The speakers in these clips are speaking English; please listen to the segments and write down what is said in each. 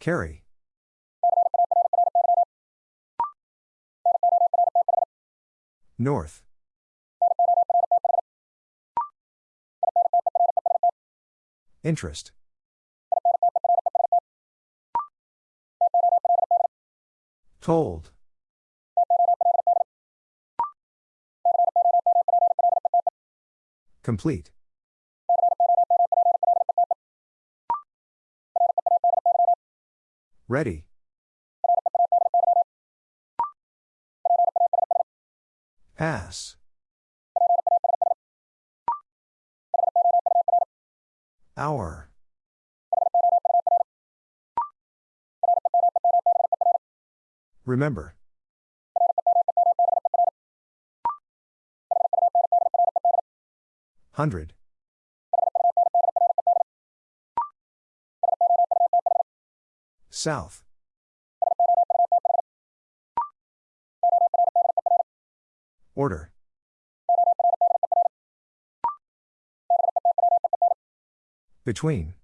Carry. North. Interest. Told. Complete. Ready. Pass. Hour. Remember. Hundred. South. Order. Between.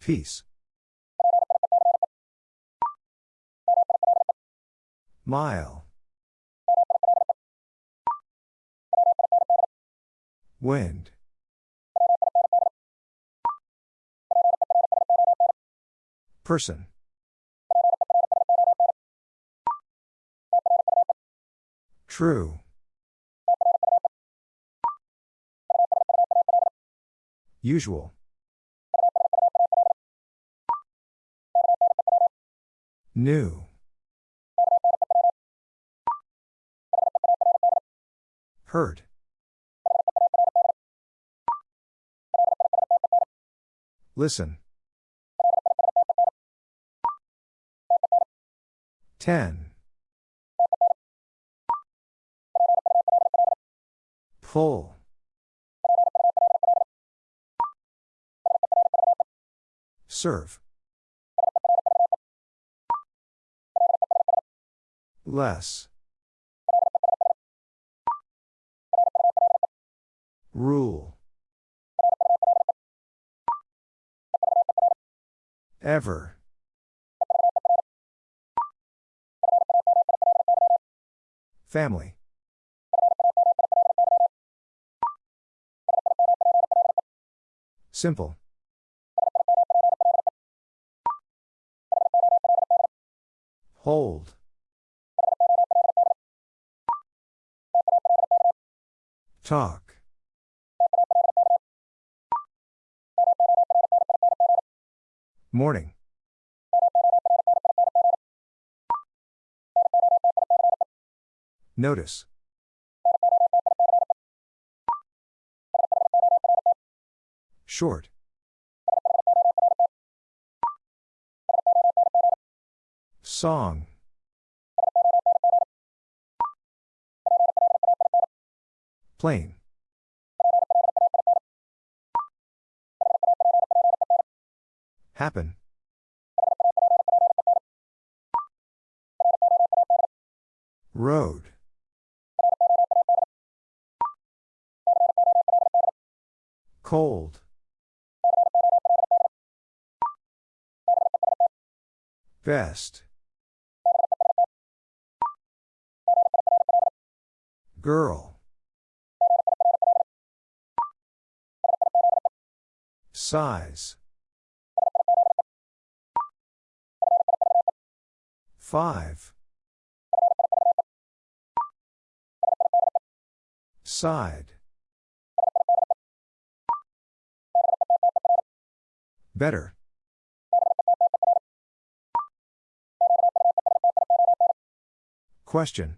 Peace. Mile. Wind. Person. True. Usual. New. Heard. Listen. Ten. Pull. Serve. Less. Rule. Ever. Family. Simple. Hold. Talk. Morning. Notice. Short. Song. Plain. Happen. Road. Cold. Best. Girl. Size. Five. Side. Better. Question.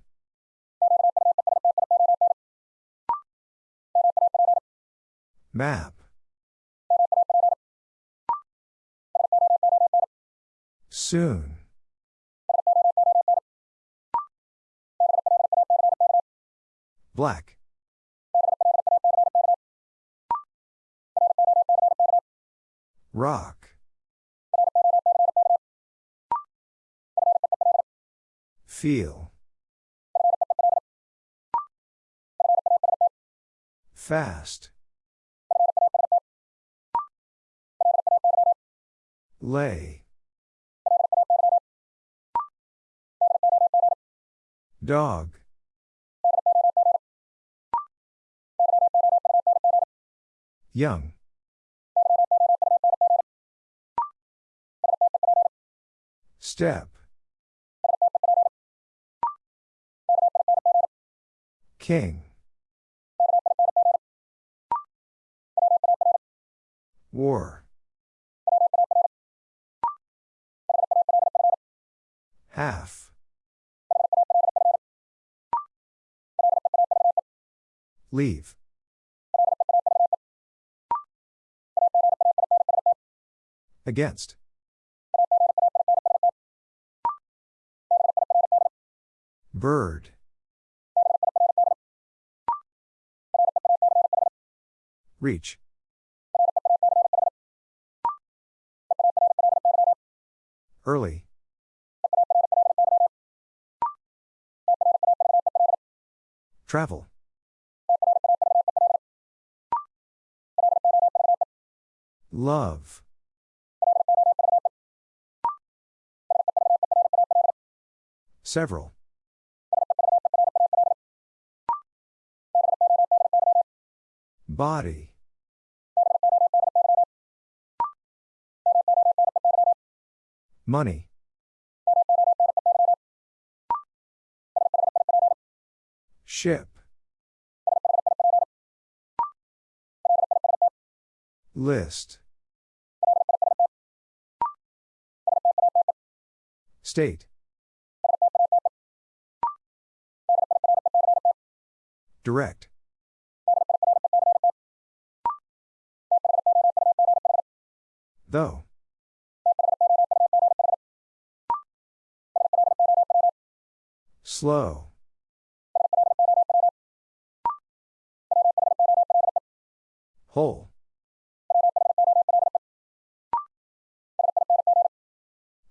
Map. Soon. Black. Rock. Feel. Fast. Lay. Dog. Young. Step. King. War. Half. Leave. Against. Bird. Reach. Early. Travel. Love. Several. Body. Money. Ship. List. State. Direct. Though. Slow. Whole.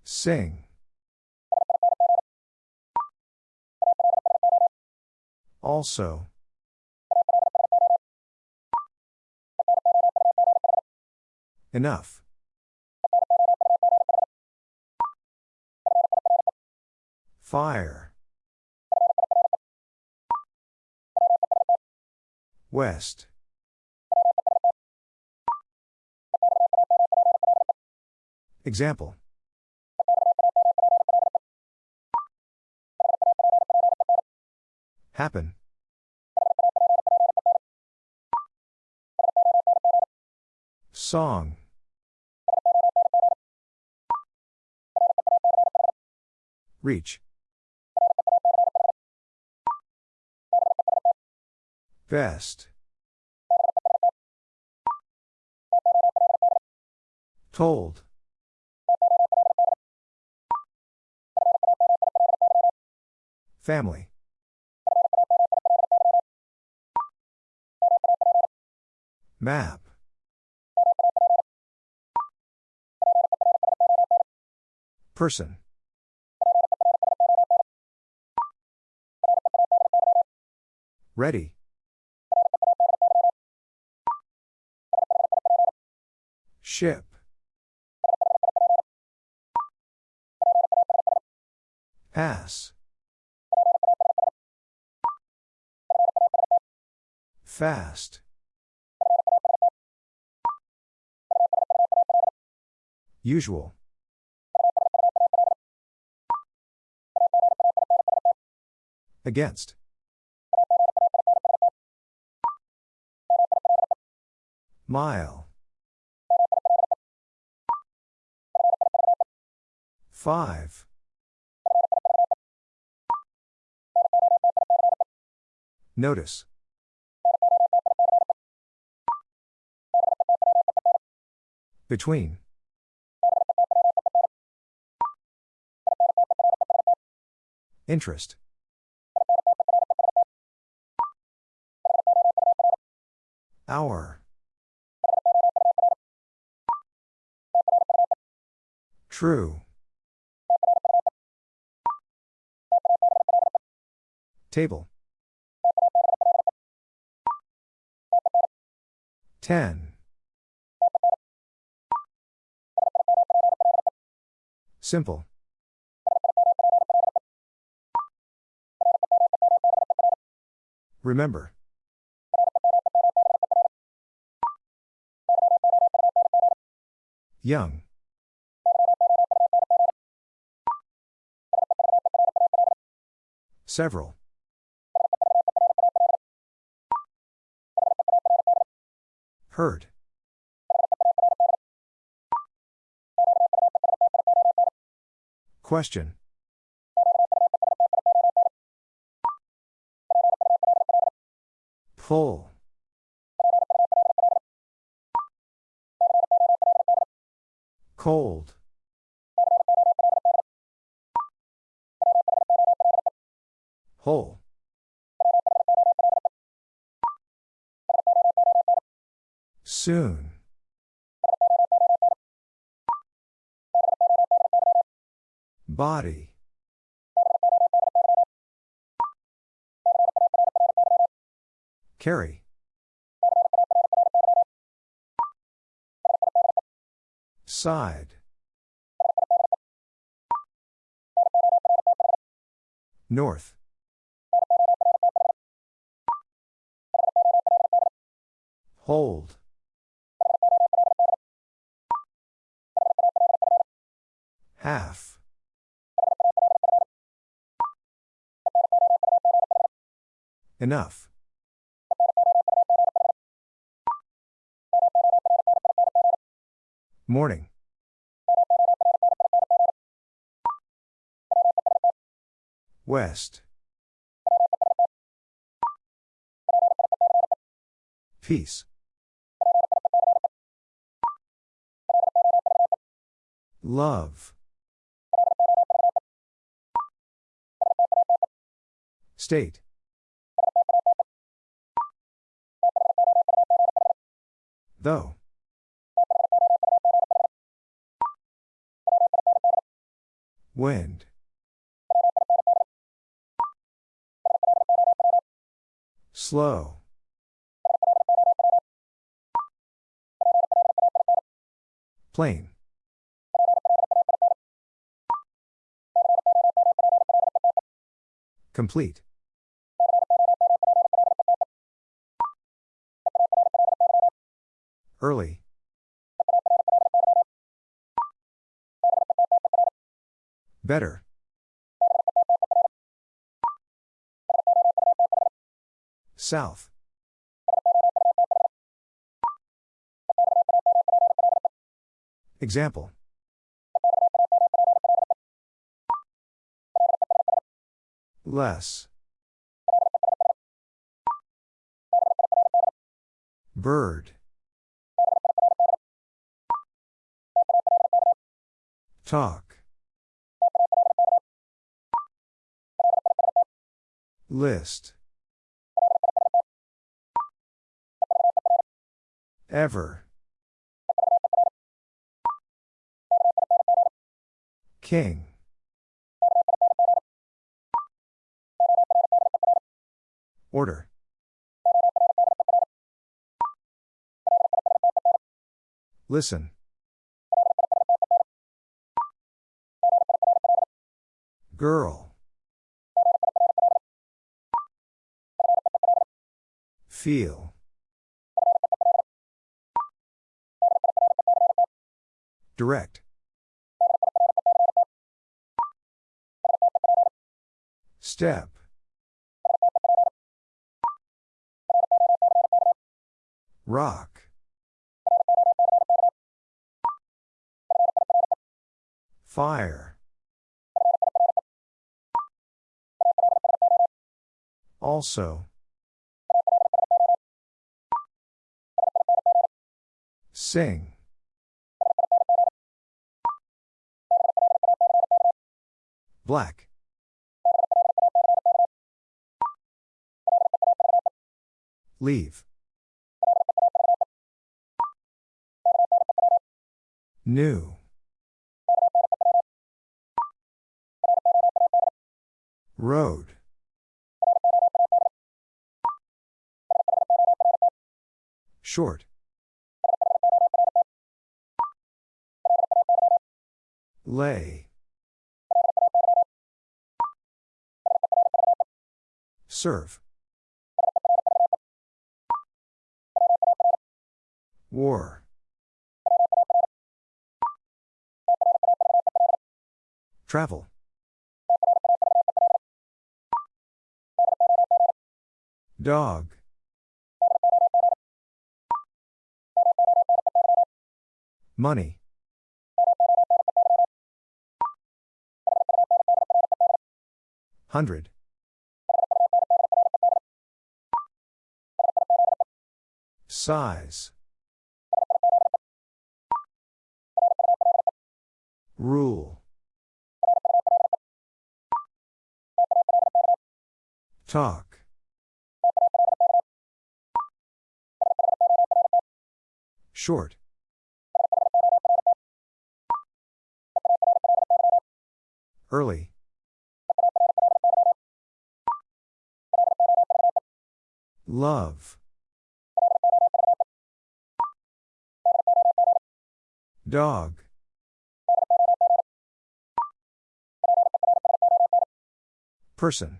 Sing. Also. Enough. Fire. West. Example. Happen. Song. Reach. Best. Told. Family. Map. Person. Ready. Ship. Pass. Fast. Usual. Against. Mile. Five. Notice. Between. Interest. Hour. True. Table. Ten. Simple. Remember. Young. Several. Hurt. Question. Pull. Cold. Whole. Soon. Body. Carry. Side. North. Hold. Half. Enough. Morning. West. Peace. Love. State. Though. Wind. Slow. Plain. Complete. Early. Better. South. Example. Less. Bird. Talk. List. Ever. King. Order. Listen. Girl. Feel. Direct. Step. Rock. Fire. Also. Sing. Black. Leave. New. Road. Short. Lay. Serve. War. Travel. Dog. Money. Hundred. Size. Rule. Talk. Short. Early. Love. Dog. Person.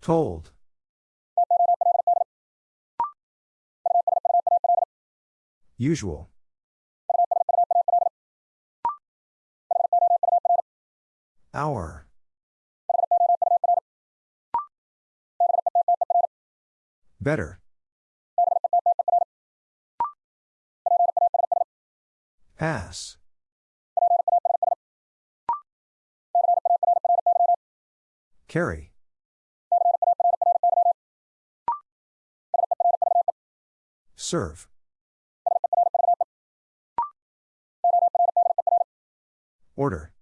Told. Usual. Hour. Better. Pass. Carry. Serve. Order.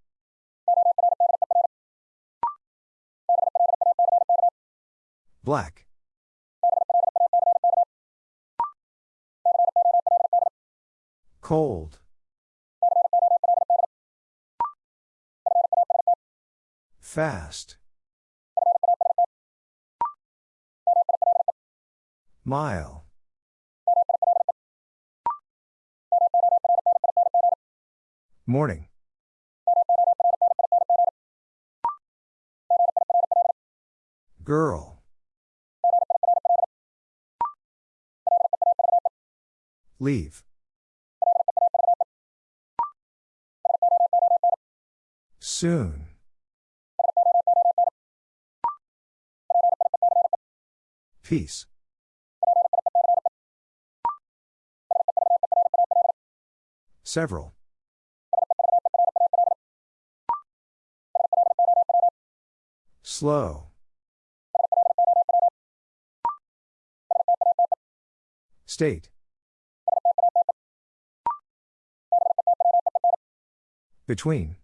Black. Cold. Fast. Mile. Morning. Girl. Leave. Soon. Peace. Several. Slow. State. Between.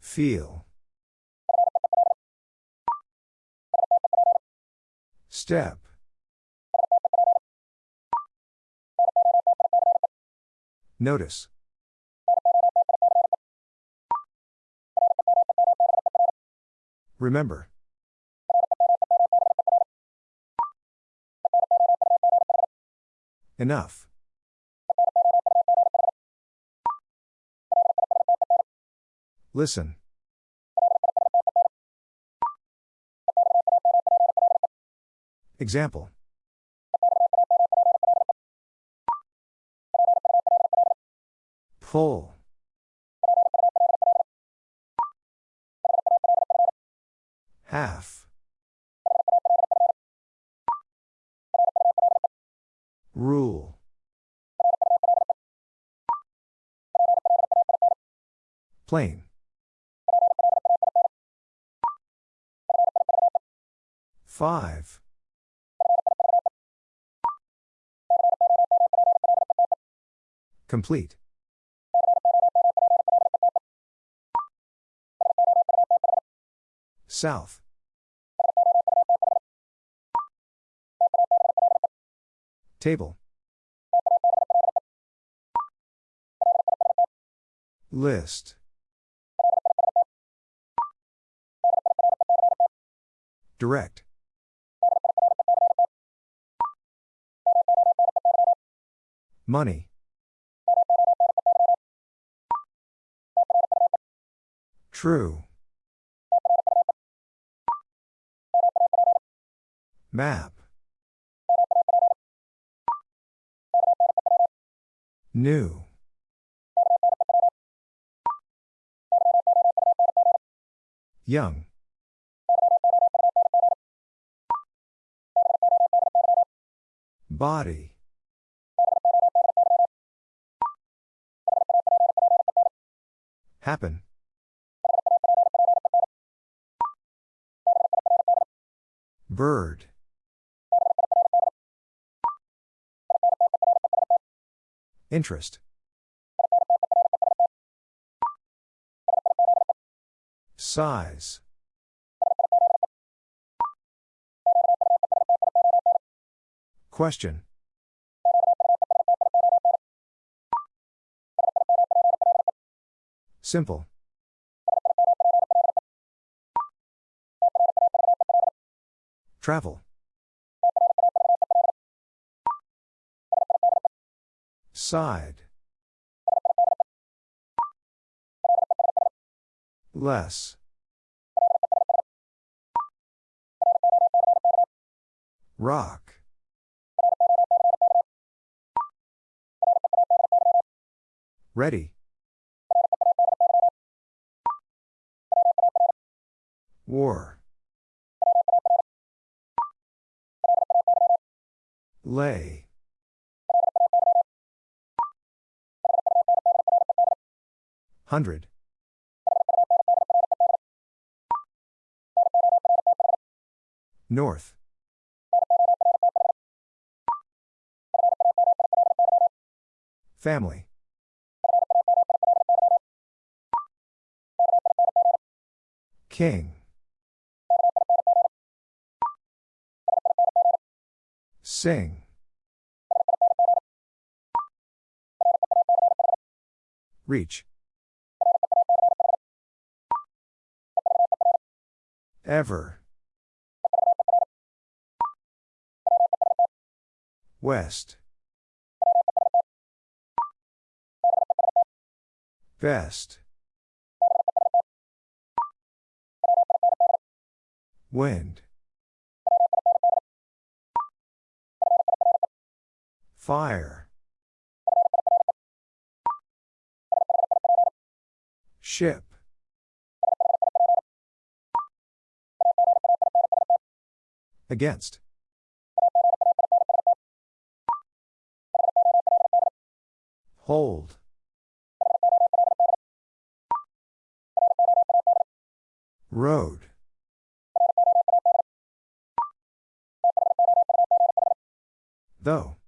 Feel. Step. Notice. Remember. Enough. Listen. Example. Pull. Half. Rule. Plain. Five. Complete. South. Table. List. Direct. Money. True. Map. New. Young. Body. Happen. Bird. Interest. Size. Question. Simple. Travel. Side. Less. Rock. Ready. War. Lay. Hundred. North. Family. King. Sing. Reach. Ever. West. Best. Wind. Fire. Ship. Against. Hold. Road. Though.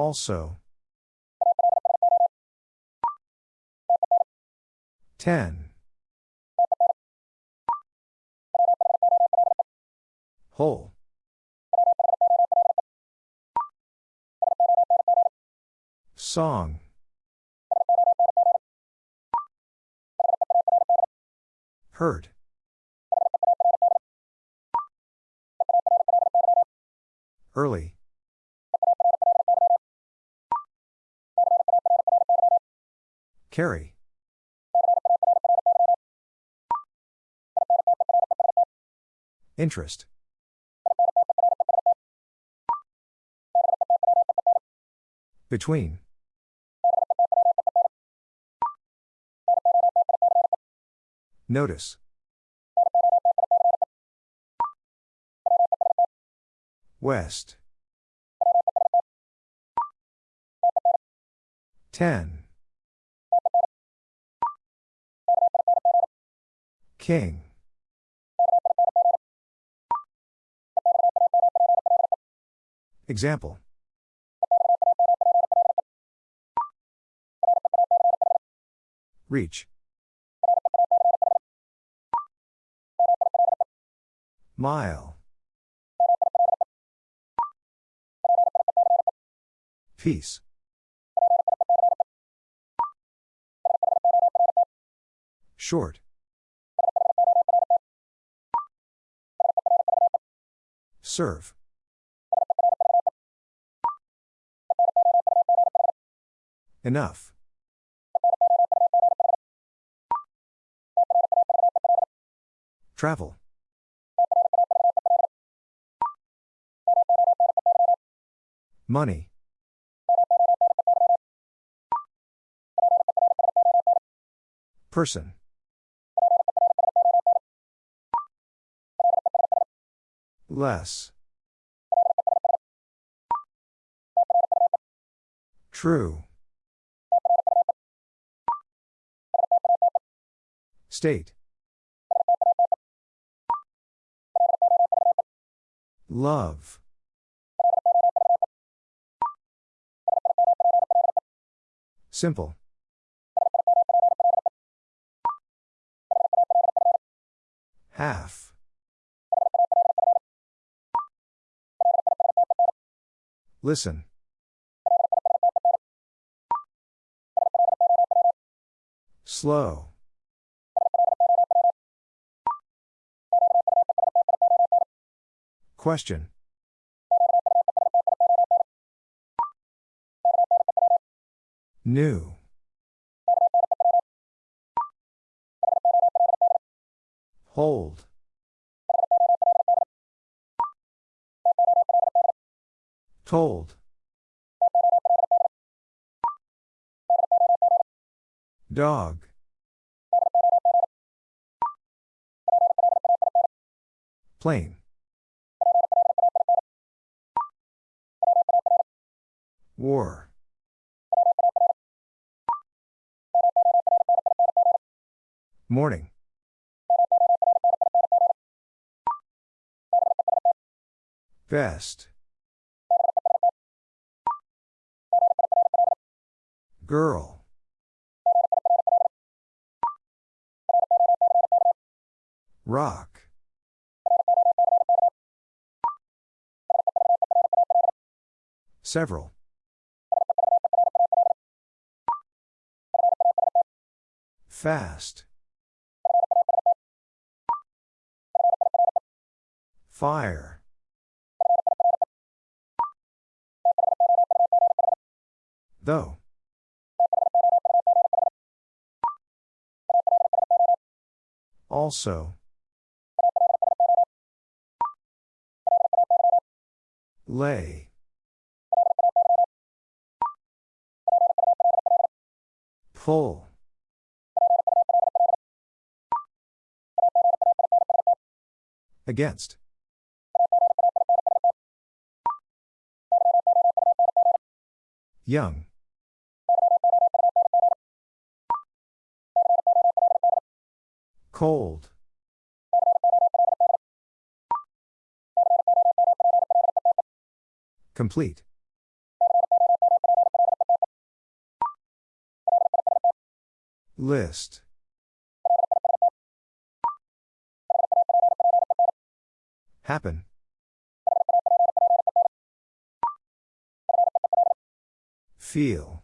Also. Ten. Whole. Song. Hurt. Early. Carry. Interest. Between. Notice. West. Ten. King. Example. Reach. Mile. Peace. Short. Serve. Enough. Travel. Money. Person. Less. True. State. Love. Simple. Half. Listen. Slow. Question. New. Hold. Told. Dog. Plain. War. Morning. Best. Girl. Rock. Several. Fast. Fire. Though. Also. Lay. Pull. Against. Young. Cold. Complete. List. Happen. Feel.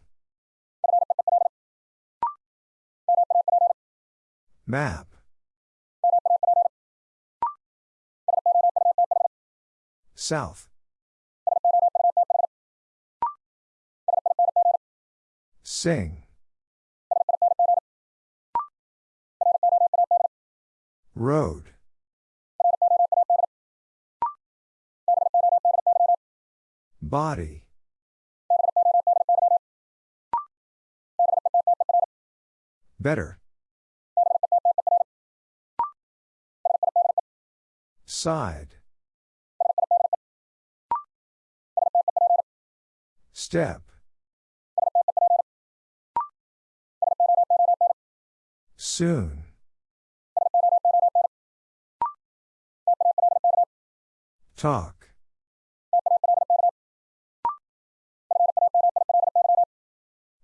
Map. South. Sing. Road. Body. Better. Side. Step. Soon. Talk.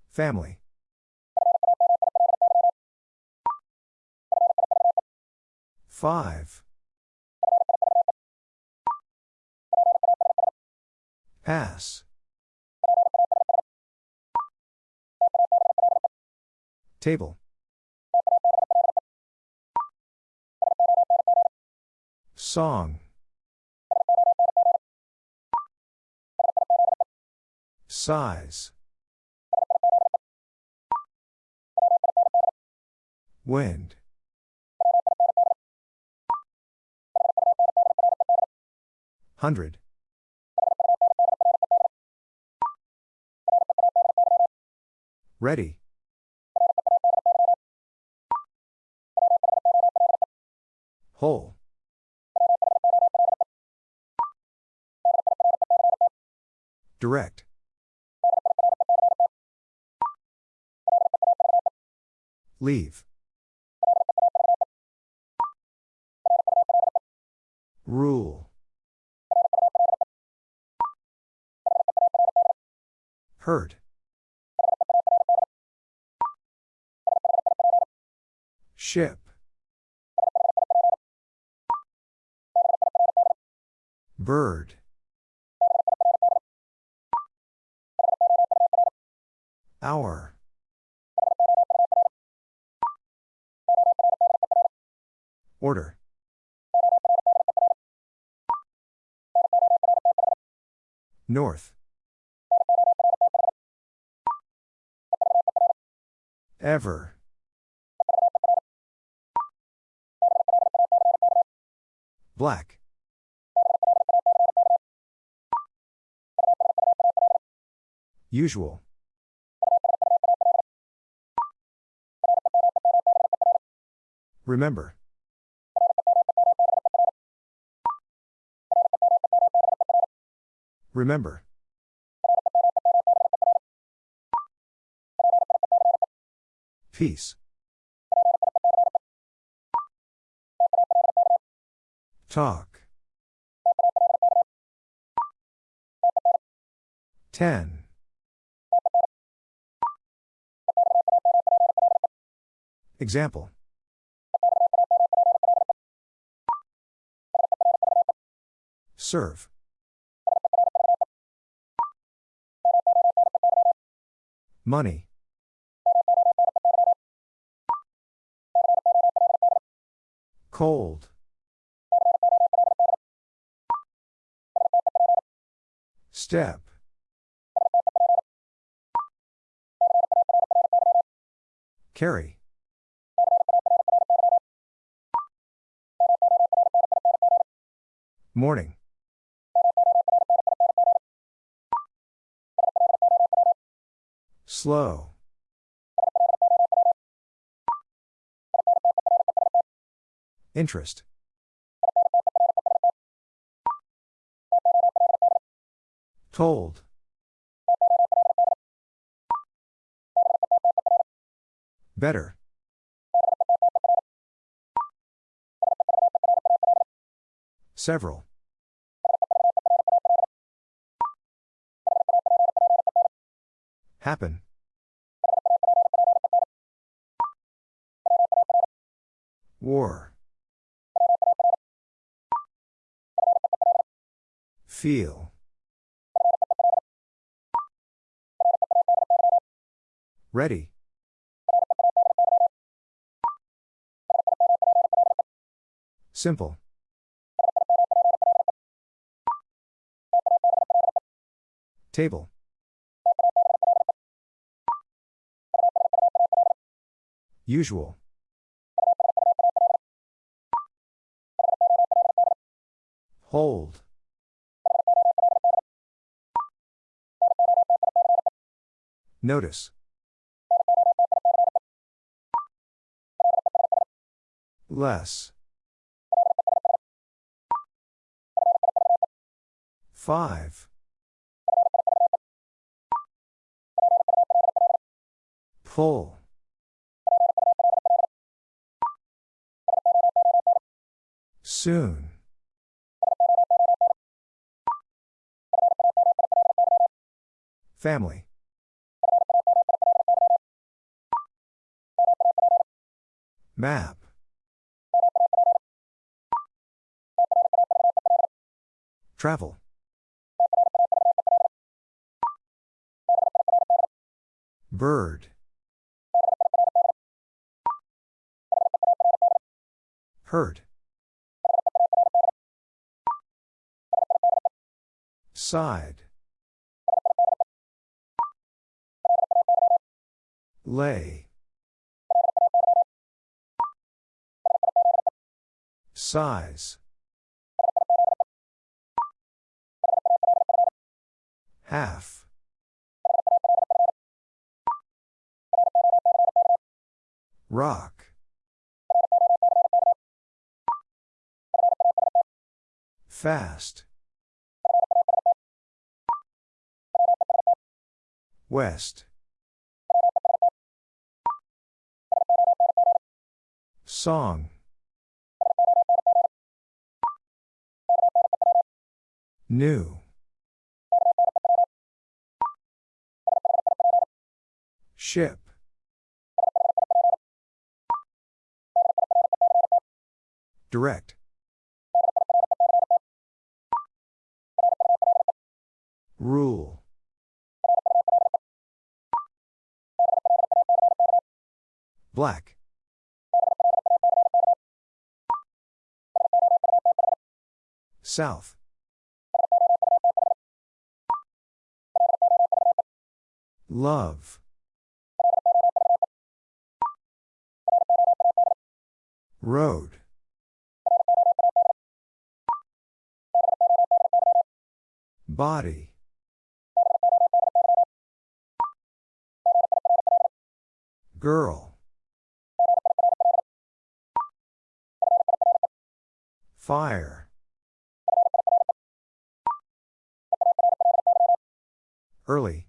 Family. Five. Pass. Table. Song. Size. Wind. Hundred. Ready. Whole. Direct. Leave. Rule. Hurt. Ship. Bird. Hour. Order. North. Ever. Black. Usual. Remember. Remember. Peace. Talk. Ten. Example. Serve. Money. Cold. Step. Carry. Morning. Slow. Interest. Told. Better. Several. Happen. War. Feel. Ready. Simple. Table. Usual. Hold. Notice. Less. Five. Pull. Soon. Family. Map. Travel. Bird. Hurt. Side. Lay. Size. Half. Rock. Fast. West. Song. New. Ship. Direct. Rule. Black. South. Love. Road. Body. Girl. Fire. Early.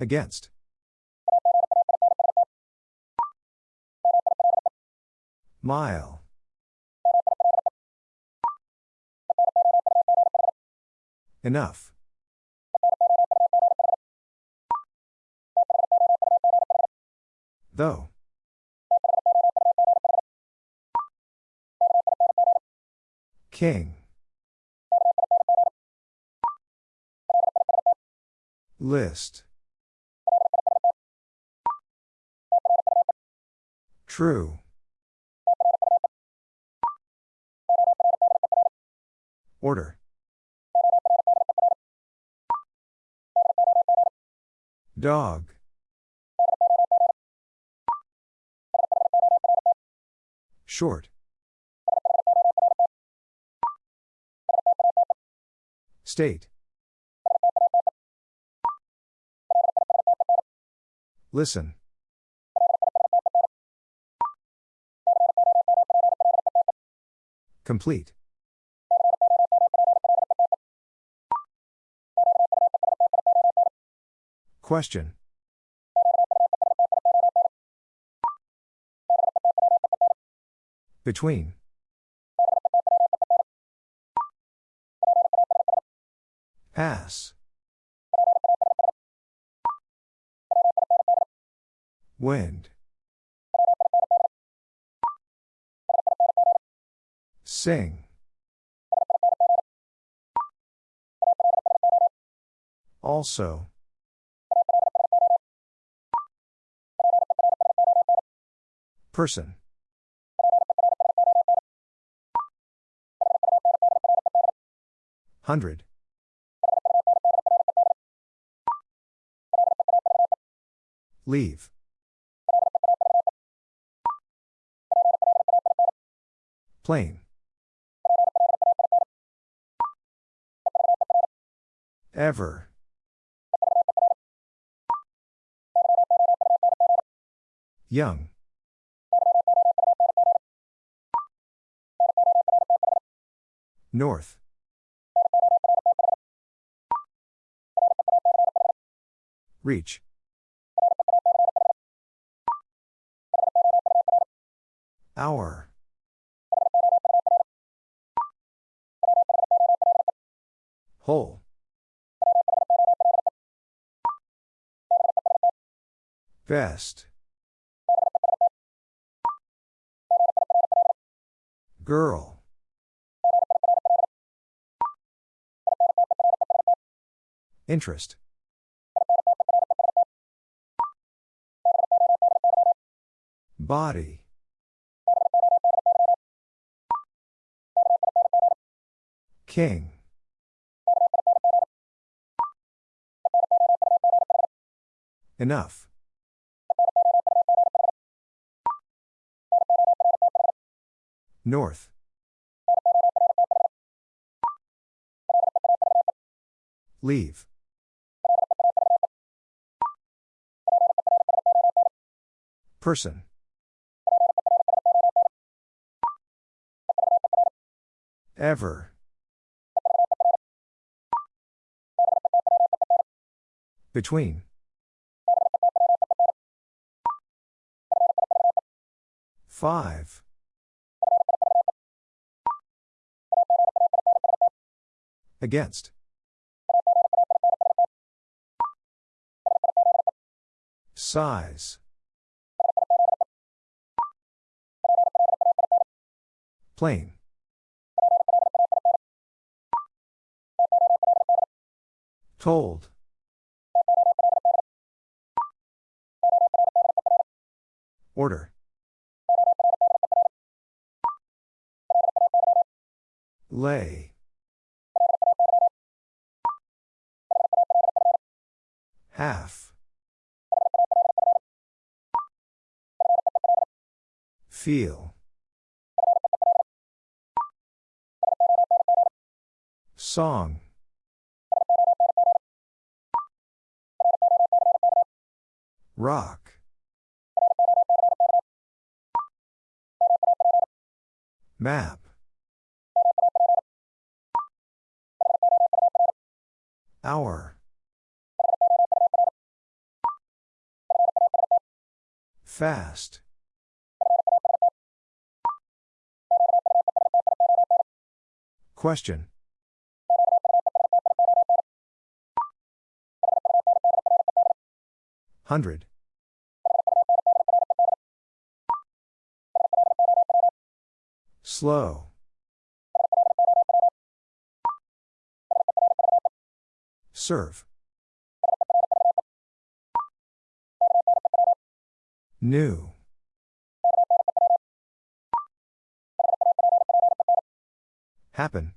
Against. Mile. Enough. Though. King. List. True. Order. Dog. Short. State. Listen. Complete. Question. Between. Pass. Wind. Sing. Also. Person. Hundred. Leave. Plain. Ever. Young. North. Reach. Hour. Whole. Best. Girl. Interest. Body. King. Enough. North. Leave. Person. Ever. Between. Five. Against. Size. Plain. Told. Order. Lay. Half. Feel. Song. Rock. Map. Hour. Fast. Question. Hundred. Slow. Serve. New. Happen.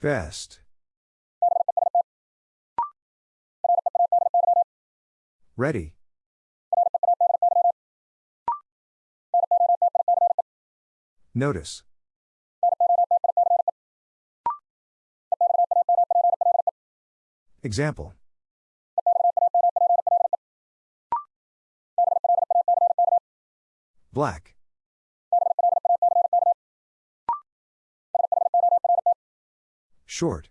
Best. Ready. Notice. Example. Black. Short.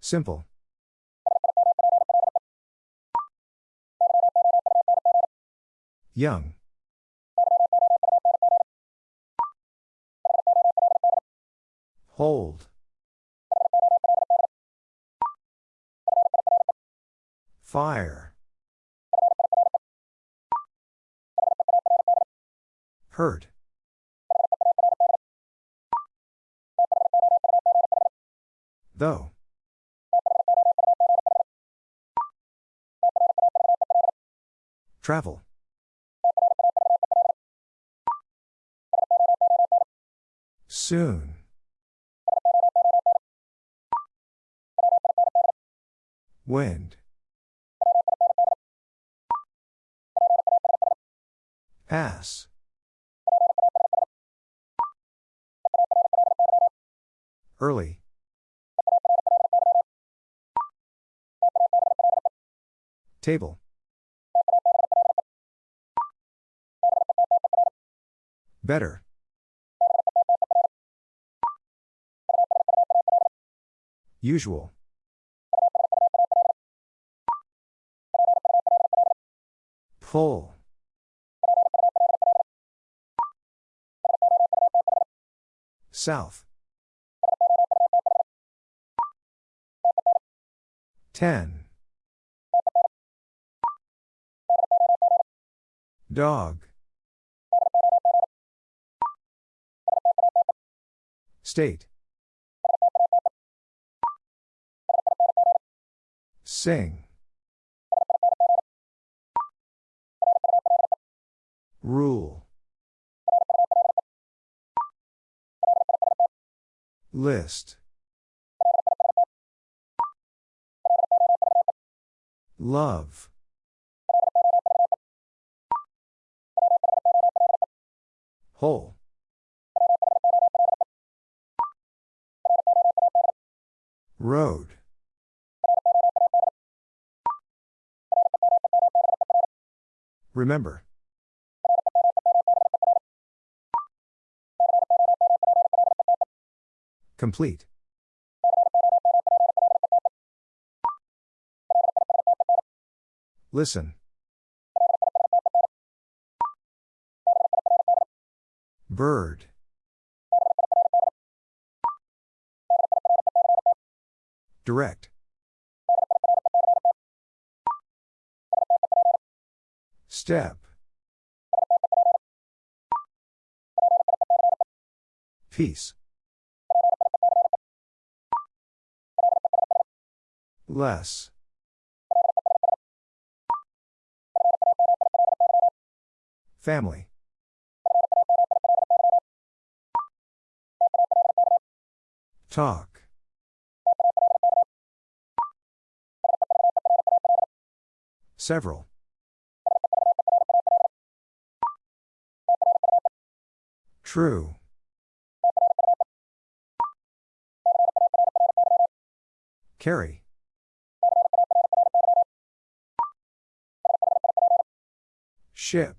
Simple. Young. Hold. Fire. Hurt. Though. Travel. Soon. Wind. Pass. Early. Table. Better. Usual. Pull. South. Ten. Dog. State. Sing. Rule. List. Love. Whole. Road. Remember. Complete. Listen. Bird. Direct. Step. Peace. Less. Family. Talk. Several. True. Carry. Ship.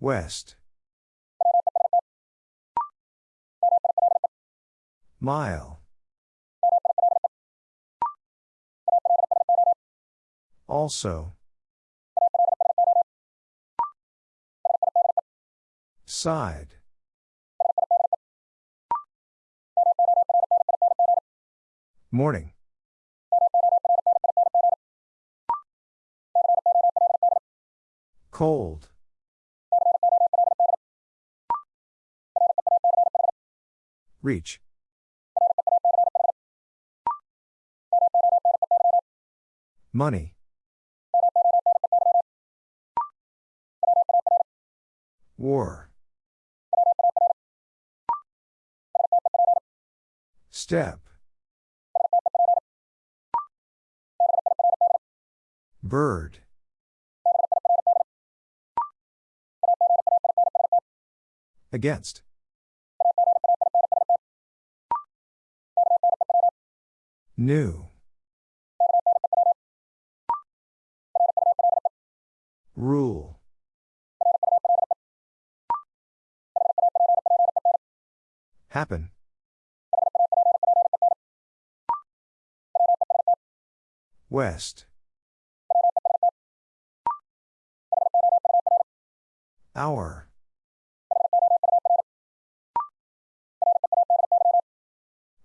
West. Mile. Also. Side. Morning. Cold. Reach. Money. War. Step. Bird. Against. New. Rule. Happen. West. Hour.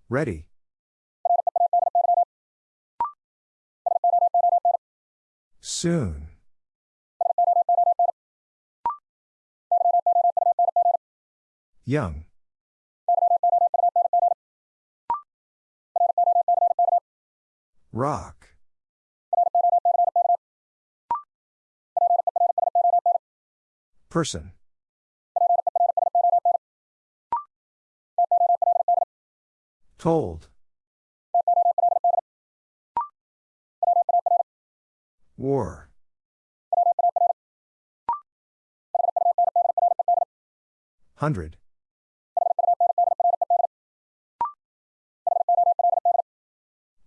Ready. Soon. Young. Rock. Person. Told. War. Hundred.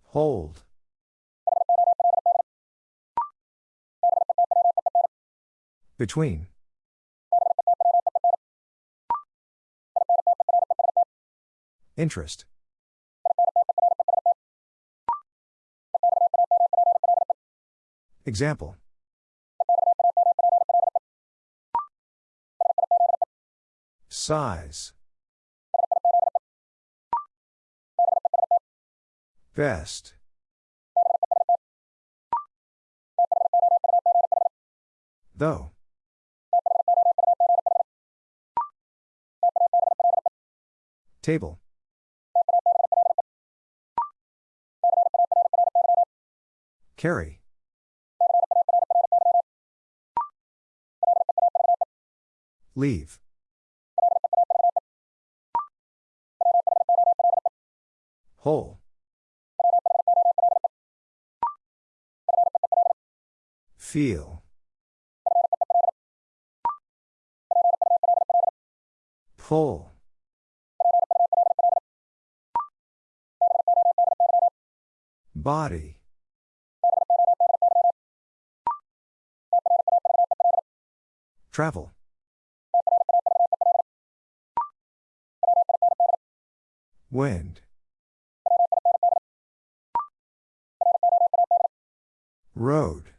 Hold. Between. Interest. Example. Size. Best. Though. Table. Carry. Leave. Whole. Feel. Pull. Body. Travel. Wind. Road.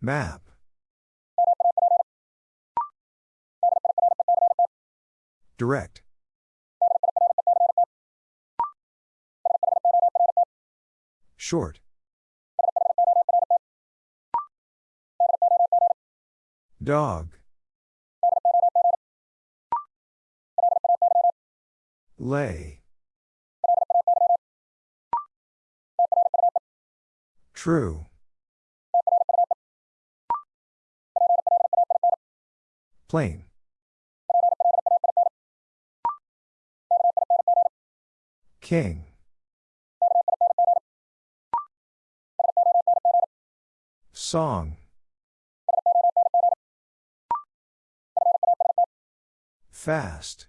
Map. Direct. Short. Dog. Lay. True. Plain. King. Song. Fast.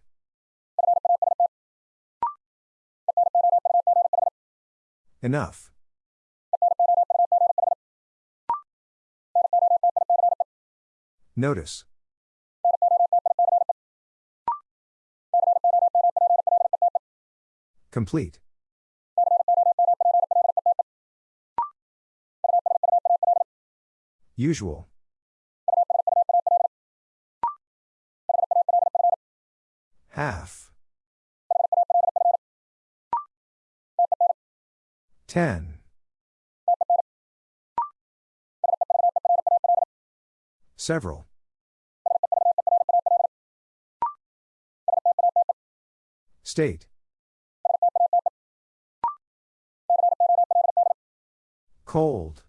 Enough. Notice. Complete. Usual. 10. Several. State. Cold.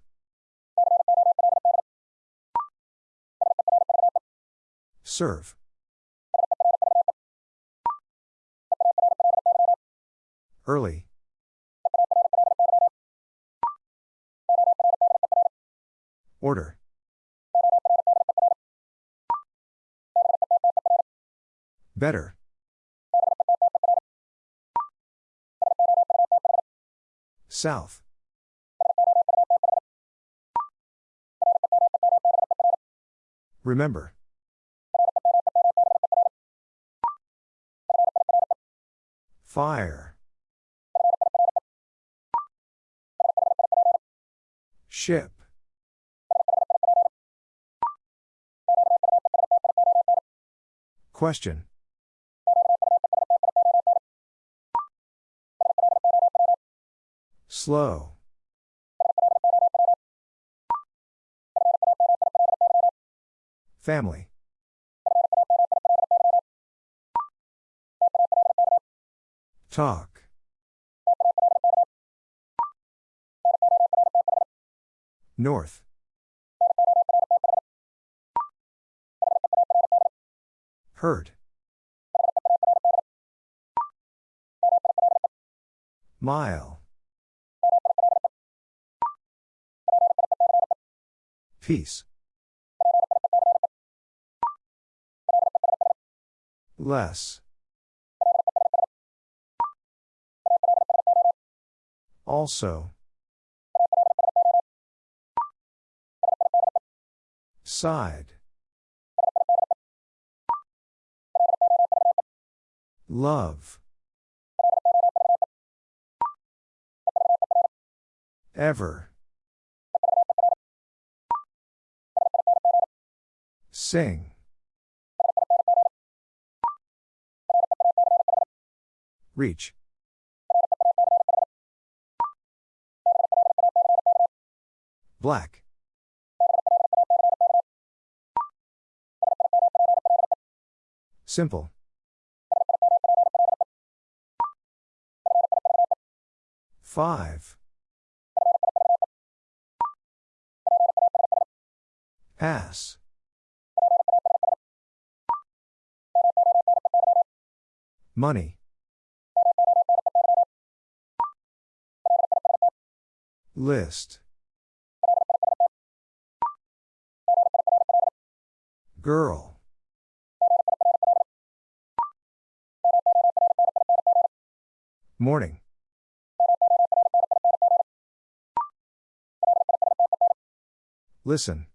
Serve. Early. Order. Better. South. Remember. Fire. Ship. Question. Slow. Family. Talk. North. Hurt. Mile. Peace. Less. Also. Side. Love. Ever. Sing. Reach. Black. Simple. Five. Pass. Money. List. Girl. Morning. Listen.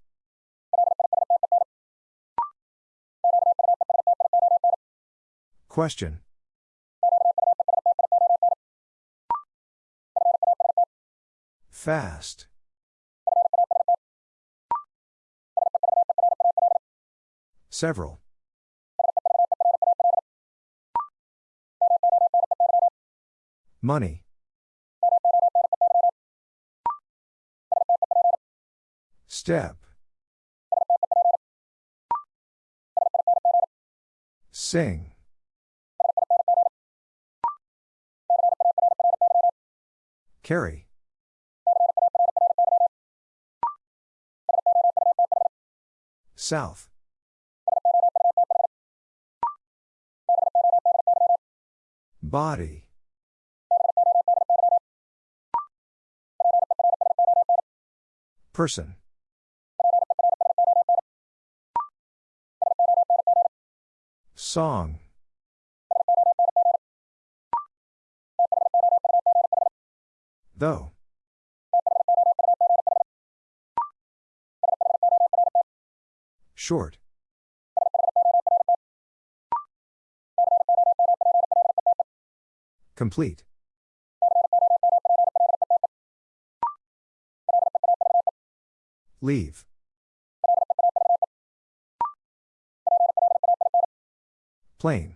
Question. Fast. Several. Money. Step. Sing. Carry. South. Body. Person. Song. Though. Short. Complete. Leave. Plain.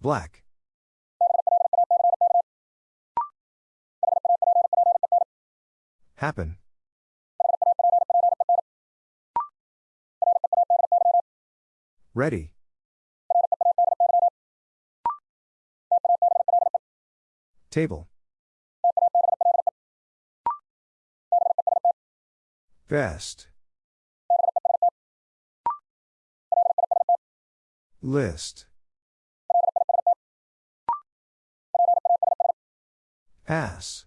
Black. Happen. Ready. Table. Best. List. Ass.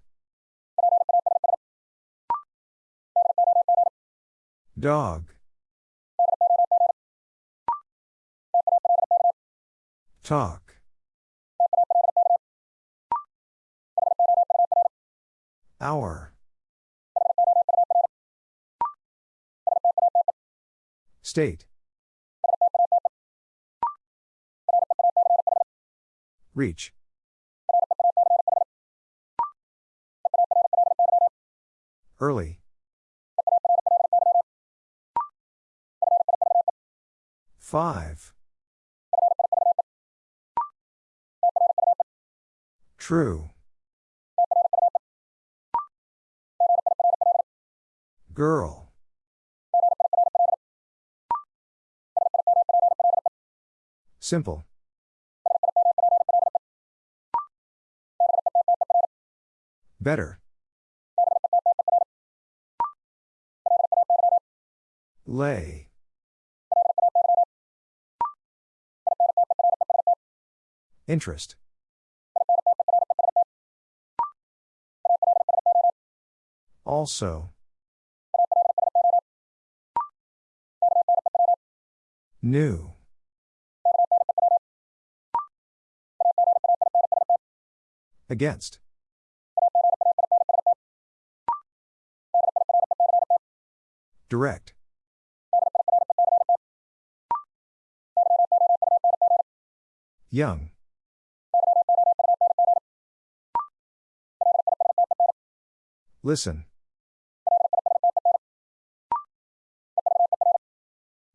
Dog. Talk. Hour. State. Reach. Early. Five. True. Girl. Simple. Better. Lay. Interest. Also. New. Against. Direct. Young. Listen.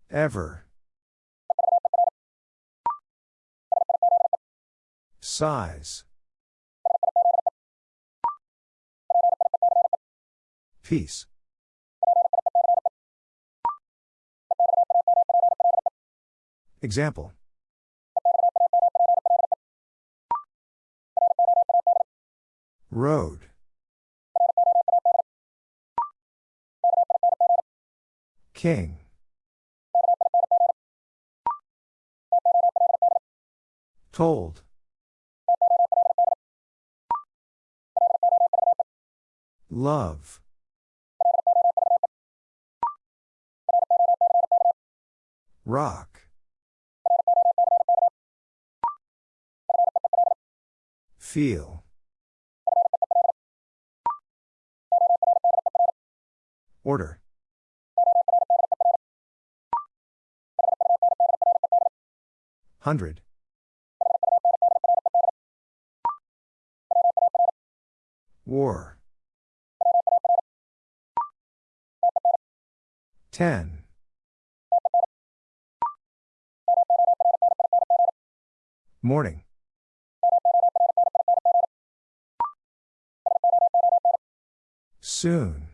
Ever. Size. Peace. Example. Road. King. Told. Love. Rock. Feel. Order. Hundred. War. Ten. Morning. Soon.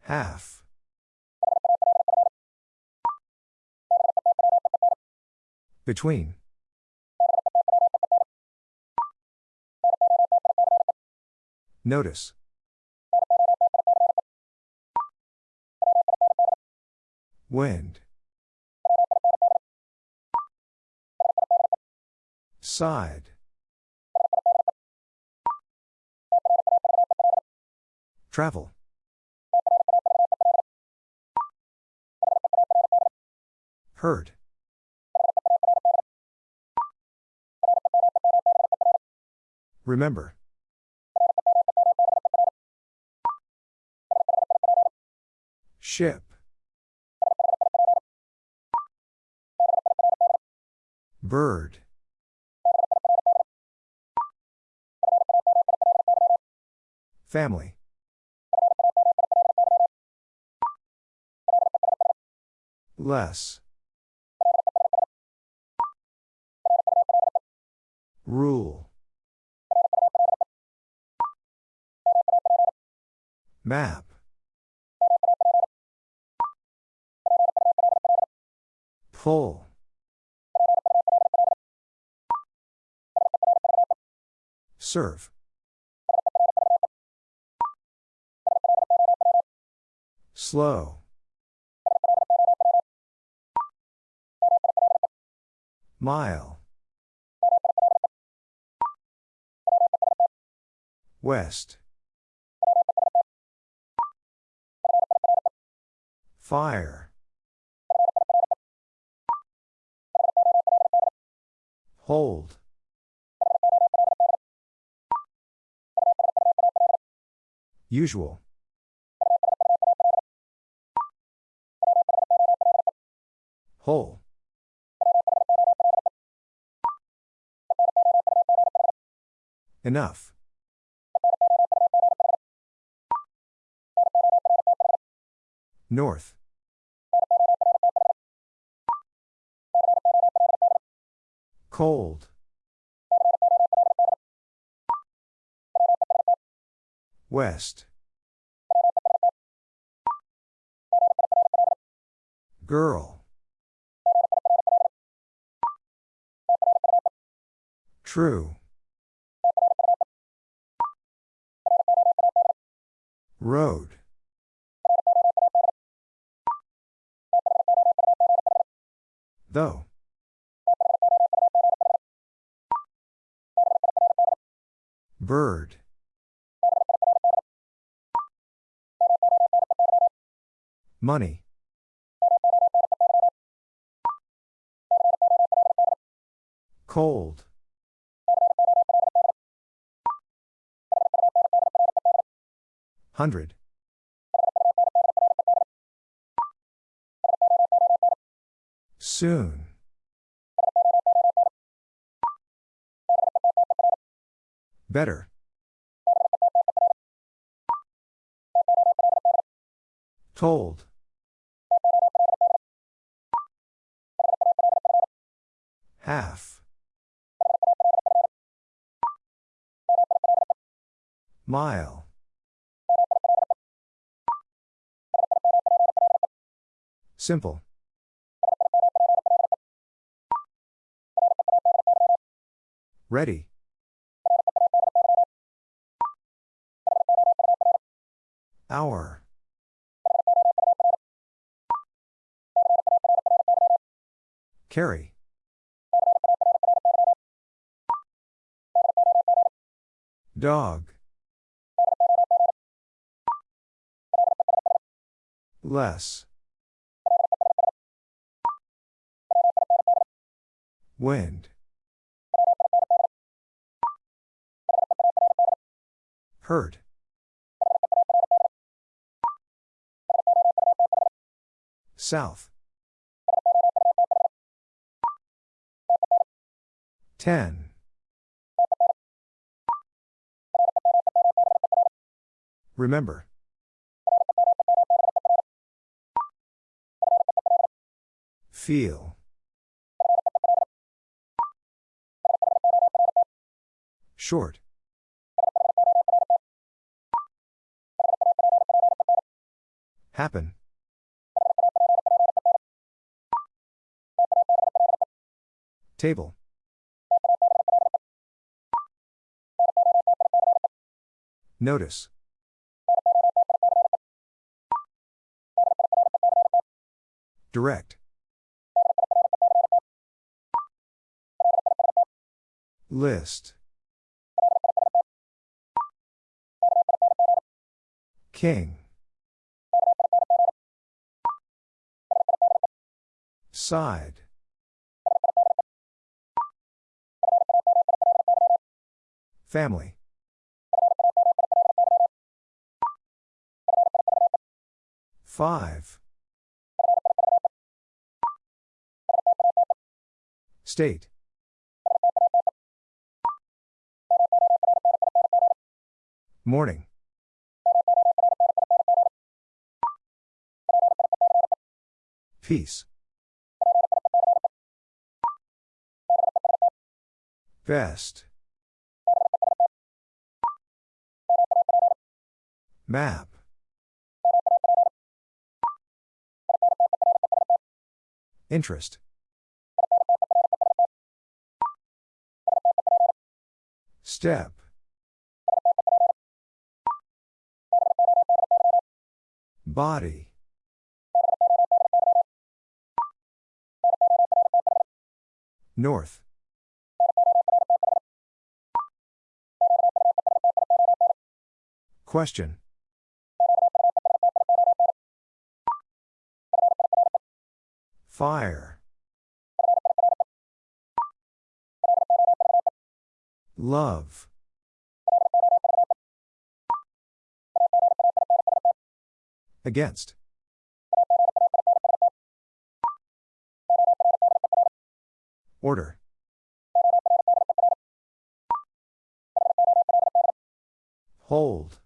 Half. Between. Notice. Wind. Side. Travel. Heard. Remember. Ship. Bird. Family. Less. Rule. Map. Pull. Serve. Slow. Mile. West. Fire. Hold. Usual. Whole. Enough. North. Cold. West. Girl. True. Road. Though. Bird. Money. Cold. Hundred. Soon. Better. Told. Half. Mile. Simple. Ready. Hour. Carry. Dog. Less. Wind. Hurt. South. Ten. Remember. Feel. Short. Happen. Table. Notice. Direct. List. King. Side. Family. Five. State. Morning. Peace. Best. Map. Interest. Step. Body. North. Question. Fire. Love. Against. Order. Hold.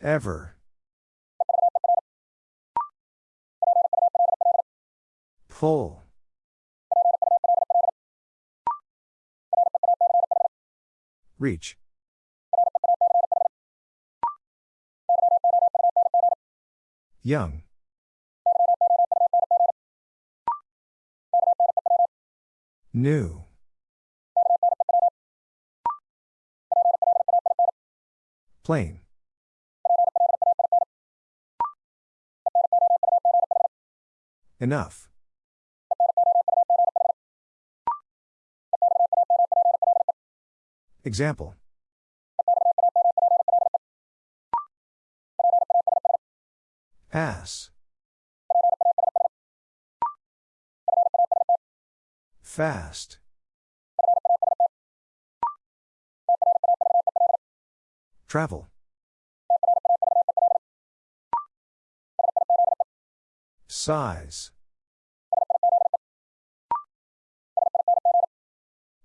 Ever. Pull. Reach. Young. New. Plain. Enough. Example. Pass. Fast. Travel. Size.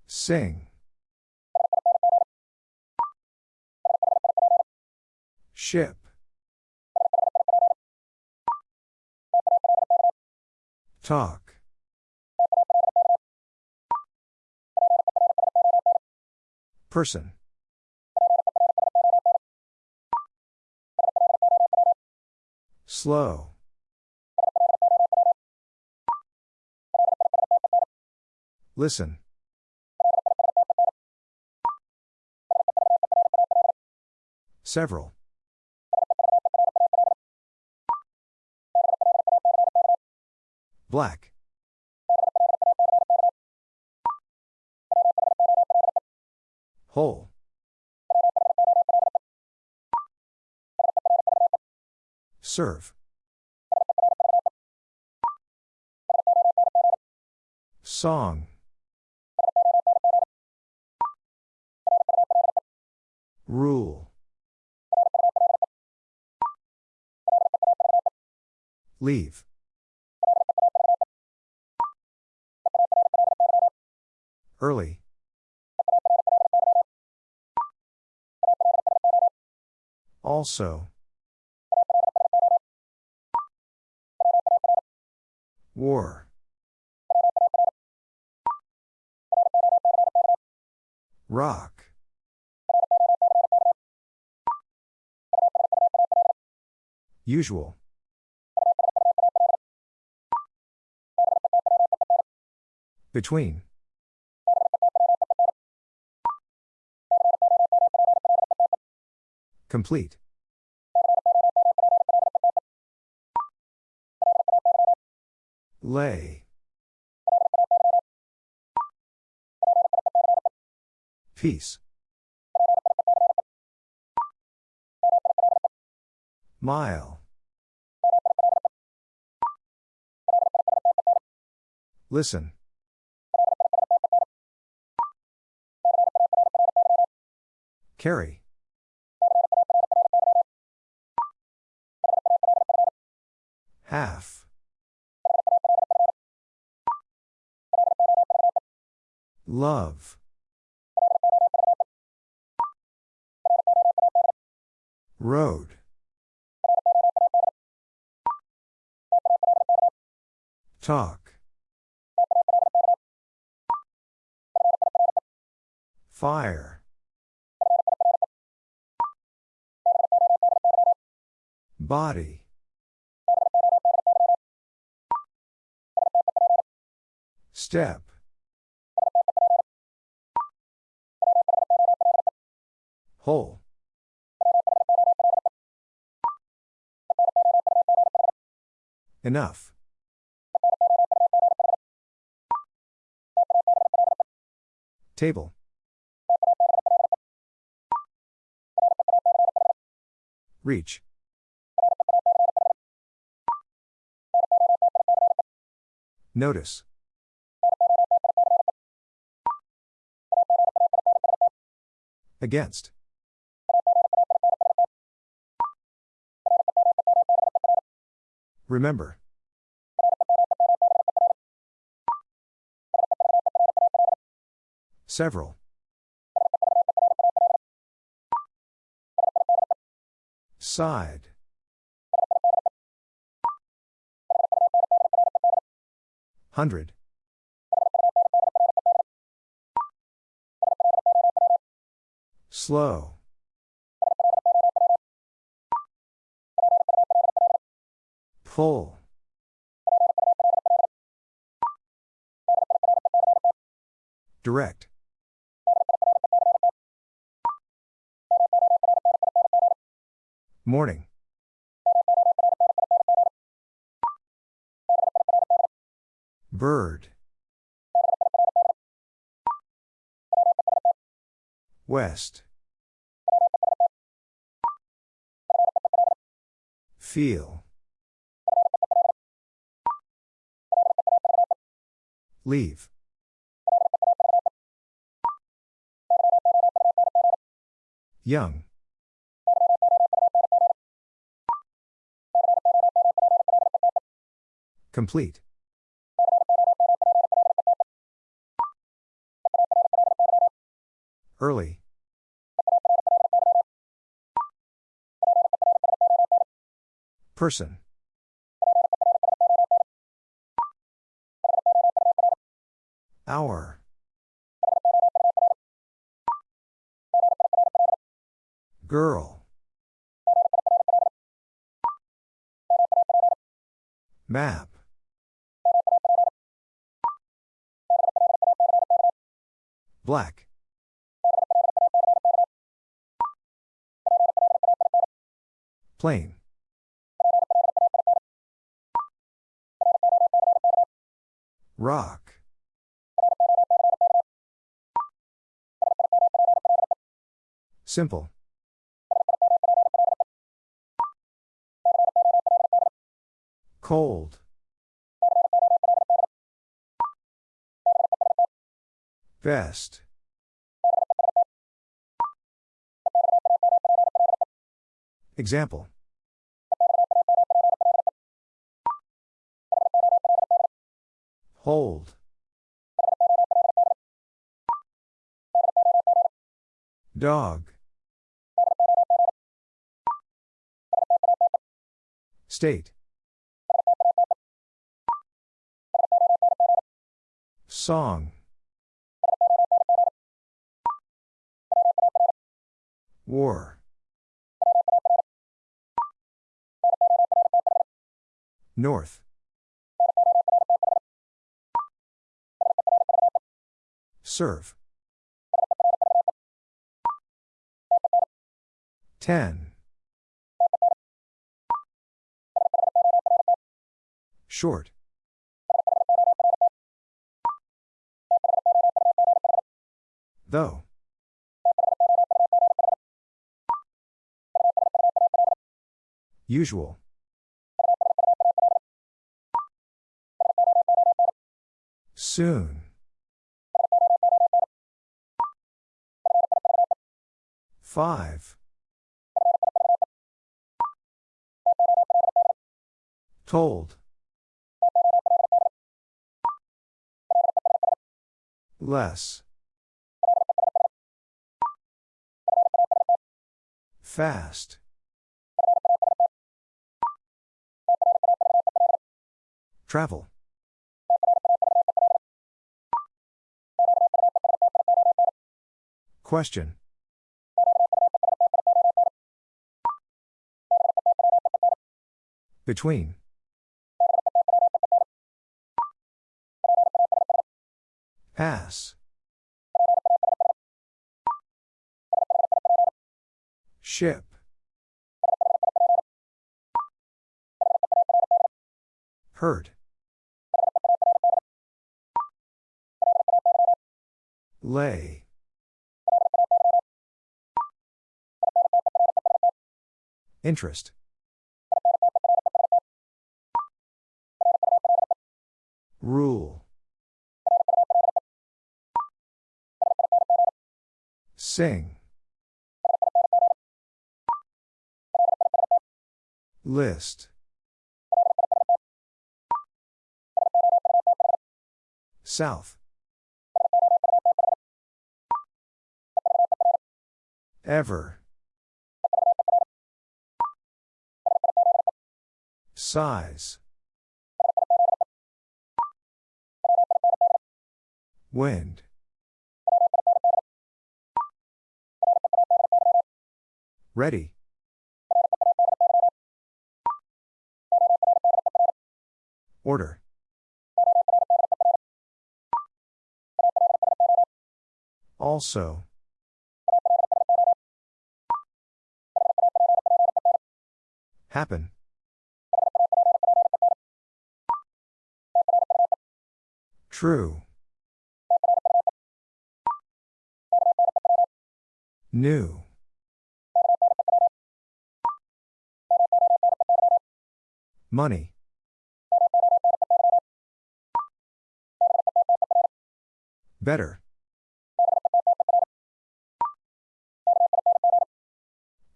Sing. Ship. Talk. Person. Slow. Listen. Several. Black. Whole. Serve. Song. Rule. Leave. Early. Also. War. Rock. Usual. Between. Complete. Lay. Peace. Mile. Listen. Carry. Half. Love. Road. Talk. Fire. Body. Step. Whole. Enough. Table. Reach. Notice. Against. Remember. Several. Side. Hundred. Slow. Pull. Direct. Morning. Bird. West. Feel. Leave. Young. Complete. Early. Person. Hour. Girl. Map. Black. Plain. Rock. Simple. Cold. Best. Example. Hold. Dog. State. Song. War. North. Serve. Ten. Short. Though. Usual. Soon. Five. Told. Less. Fast. Travel. Question. Between. Pass. Ship. Hurt. Lay. Interest. Rule. Sing. List. South. Ever. Size. Wind. Ready. Order. Also. Happen. True. New. Money. Better.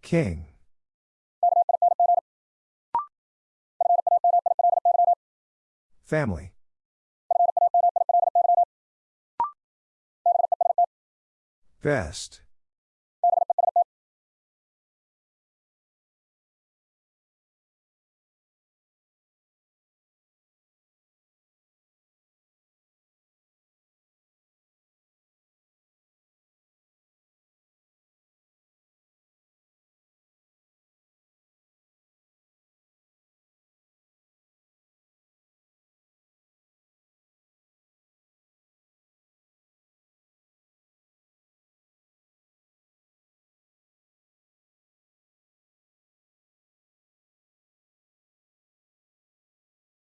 King. Family. Best.